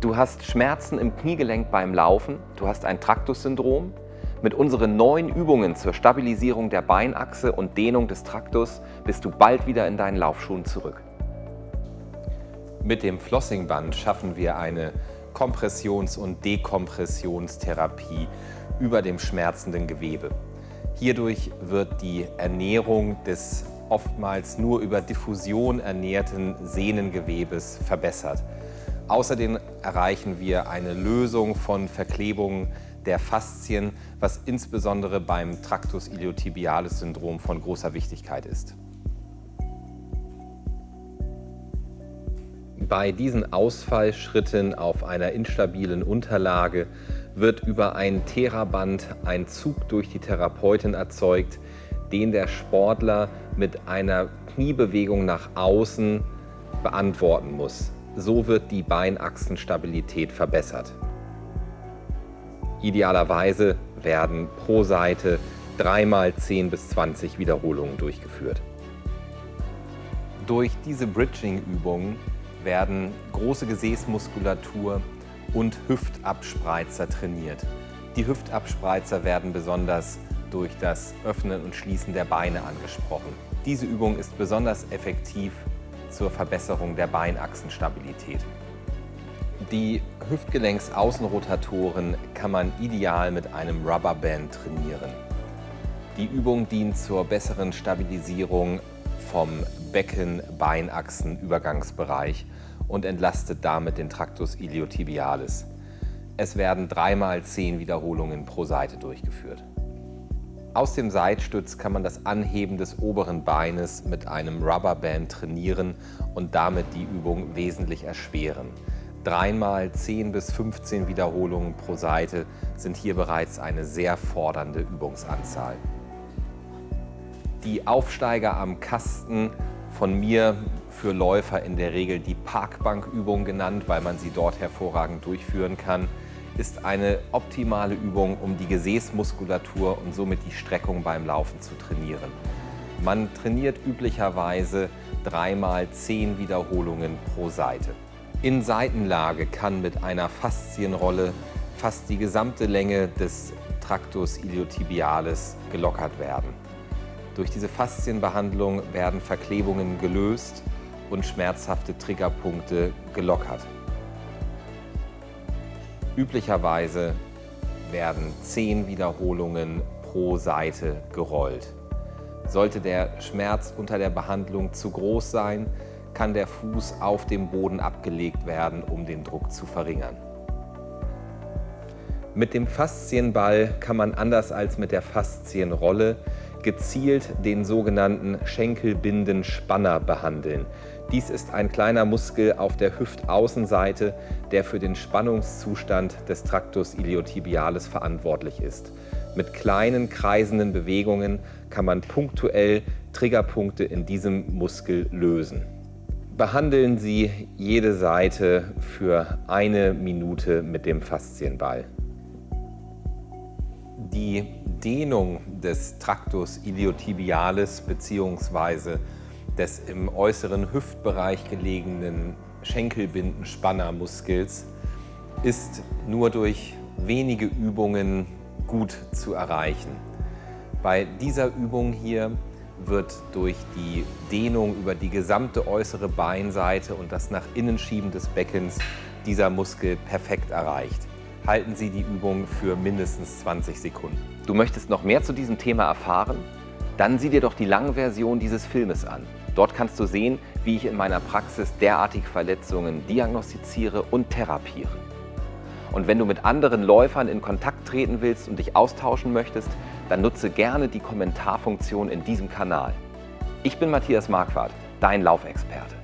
Du hast Schmerzen im Kniegelenk beim Laufen, du hast ein Traktus-Syndrom. Mit unseren neuen Übungen zur Stabilisierung der Beinachse und Dehnung des Traktus bist du bald wieder in deinen Laufschuhen zurück. Mit dem Flossingband schaffen wir eine Kompressions- und Dekompressionstherapie über dem schmerzenden Gewebe. Hierdurch wird die Ernährung des oftmals nur über Diffusion ernährten Sehnengewebes verbessert. Außerdem erreichen wir eine Lösung von Verklebungen der Faszien, was insbesondere beim Tractus iliotibialis Syndrom von großer Wichtigkeit ist. Bei diesen Ausfallschritten auf einer instabilen Unterlage wird über ein Theraband ein Zug durch die Therapeutin erzeugt, den der Sportler mit einer Kniebewegung nach außen beantworten muss. So wird die Beinachsenstabilität verbessert. Idealerweise werden pro Seite dreimal 10 bis 20 Wiederholungen durchgeführt. Durch diese Bridging-Übungen werden große Gesäßmuskulatur und Hüftabspreizer trainiert. Die Hüftabspreizer werden besonders durch das Öffnen und Schließen der Beine angesprochen. Diese Übung ist besonders effektiv zur Verbesserung der Beinachsenstabilität. Die Hüftgelenksaußenrotatoren kann man ideal mit einem Rubberband trainieren. Die Übung dient zur besseren Stabilisierung vom Becken-Beinachsen-Übergangsbereich und entlastet damit den Tractus iliotibialis. Es werden dreimal zehn Wiederholungen pro Seite durchgeführt. Aus dem Seitstütz kann man das Anheben des oberen Beines mit einem Rubberband trainieren und damit die Übung wesentlich erschweren. Dreimal 10 bis 15 Wiederholungen pro Seite sind hier bereits eine sehr fordernde Übungsanzahl. Die Aufsteiger am Kasten, von mir für Läufer in der Regel die Parkbankübung genannt, weil man sie dort hervorragend durchführen kann, ist eine optimale Übung, um die Gesäßmuskulatur und somit die Streckung beim Laufen zu trainieren. Man trainiert üblicherweise dreimal zehn Wiederholungen pro Seite. In Seitenlage kann mit einer Faszienrolle fast die gesamte Länge des Tractus iliotibialis gelockert werden. Durch diese Faszienbehandlung werden Verklebungen gelöst und schmerzhafte Triggerpunkte gelockert. Üblicherweise werden zehn Wiederholungen pro Seite gerollt. Sollte der Schmerz unter der Behandlung zu groß sein, kann der Fuß auf dem Boden abgelegt werden, um den Druck zu verringern. Mit dem Faszienball kann man anders als mit der Faszienrolle gezielt den sogenannten Schenkelbindenspanner behandeln. Dies ist ein kleiner Muskel auf der Hüftaußenseite, der für den Spannungszustand des Tractus iliotibialis verantwortlich ist. Mit kleinen kreisenden Bewegungen kann man punktuell Triggerpunkte in diesem Muskel lösen. Behandeln Sie jede Seite für eine Minute mit dem Faszienball. Die Dehnung des Tractus iliotibialis bzw. des im äußeren Hüftbereich gelegenen Schenkelbindenspannermuskels ist nur durch wenige Übungen gut zu erreichen. Bei dieser Übung hier wird durch die Dehnung über die gesamte äußere Beinseite und das nach innen schieben des Beckens dieser Muskel perfekt erreicht. Halten Sie die Übung für mindestens 20 Sekunden. Du möchtest noch mehr zu diesem Thema erfahren? Dann sieh dir doch die lange Version dieses Filmes an. Dort kannst du sehen, wie ich in meiner Praxis derartige Verletzungen diagnostiziere und therapiere. Und wenn du mit anderen Läufern in Kontakt treten willst und dich austauschen möchtest, dann nutze gerne die Kommentarfunktion in diesem Kanal. Ich bin Matthias Marquardt, dein Laufexperte.